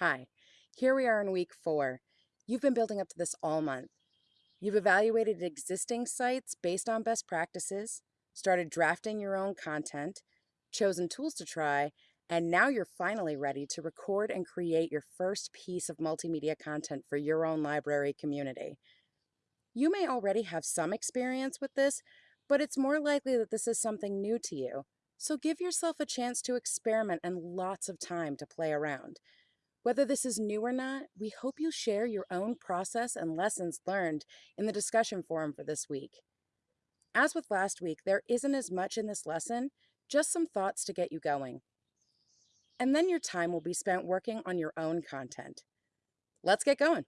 Hi, here we are in week four. You've been building up to this all month. You've evaluated existing sites based on best practices, started drafting your own content, chosen tools to try, and now you're finally ready to record and create your first piece of multimedia content for your own library community. You may already have some experience with this, but it's more likely that this is something new to you. So give yourself a chance to experiment and lots of time to play around. Whether this is new or not, we hope you share your own process and lessons learned in the discussion forum for this week. As with last week, there isn't as much in this lesson, just some thoughts to get you going. And then your time will be spent working on your own content. Let's get going.